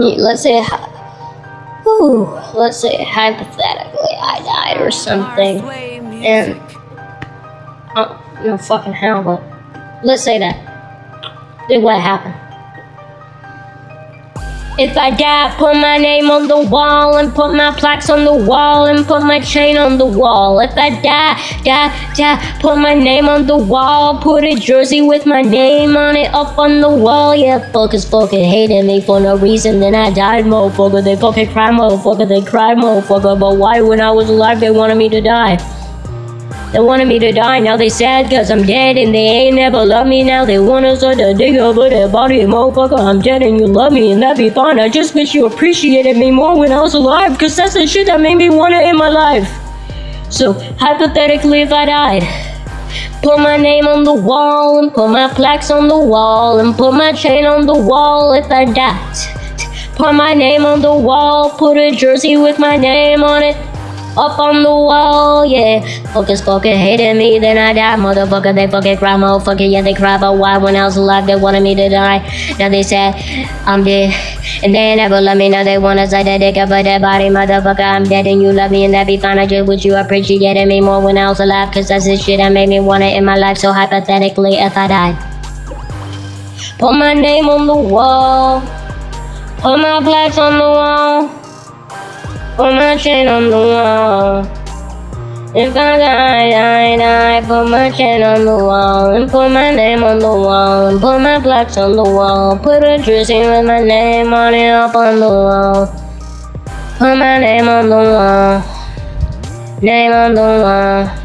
let's say, ooh, let's say hypothetically I died or something, and oh, no fucking hell, but let's say that. Then what happened? If I die, put my name on the wall and put my plaques on the wall and put my chain on the wall. If I die, die, die, put my name on the wall, put a jersey with my name on it up on the wall. Yeah, fuckers fucking hated me for no reason. Then I died, motherfucker. They fucking cried, motherfucker. They cried, motherfucker. But why, when I was alive, they wanted me to die? They wanted me to die, now they sad cause I'm dead and they ain't never love me now. They wanna start to dig over their body, motherfucker. I'm dead and you love me and that'd be fine. I just wish you appreciated me more when I was alive cause that's the shit that made me want to in my life. So, hypothetically, if I died, put my name on the wall and put my plaques on the wall and put my chain on the wall if I died. Put my name on the wall, put a jersey with my name on it up on the wall, yeah. Focus, fucking hated me, then I died, motherfucker. They fucking cry, motherfucker. Yeah, they cry about why when I was alive they wanted me to die. Now they said I'm dead, and they never love me. Now they wanna say that they cover their body, motherfucker. I'm dead and you love me, and that be fine. I just wish you appreciated me more when I was alive, cause that's the shit that made me want it in my life. So hypothetically, if I died, put my name on the wall, put my plaques on the wall. Put my chain on the wall. If I die, die, die, put my chain on the wall and put my name on the wall and put my plaques on the wall. Put a jersey with my name on it up on the wall. Put my name on the wall. Name on the wall.